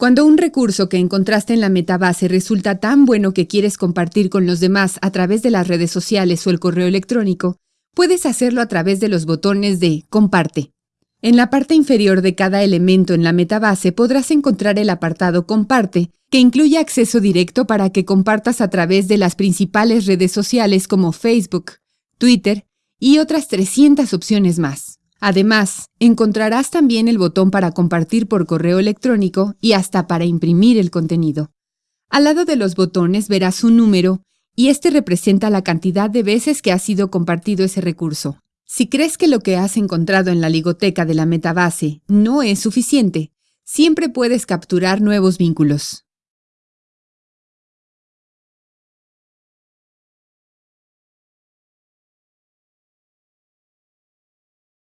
Cuando un recurso que encontraste en la metabase resulta tan bueno que quieres compartir con los demás a través de las redes sociales o el correo electrónico, puedes hacerlo a través de los botones de Comparte. En la parte inferior de cada elemento en la metabase podrás encontrar el apartado Comparte, que incluye acceso directo para que compartas a través de las principales redes sociales como Facebook, Twitter y otras 300 opciones más. Además, encontrarás también el botón para compartir por correo electrónico y hasta para imprimir el contenido. Al lado de los botones verás un número y este representa la cantidad de veces que ha sido compartido ese recurso. Si crees que lo que has encontrado en la ligoteca de la metabase no es suficiente, siempre puedes capturar nuevos vínculos.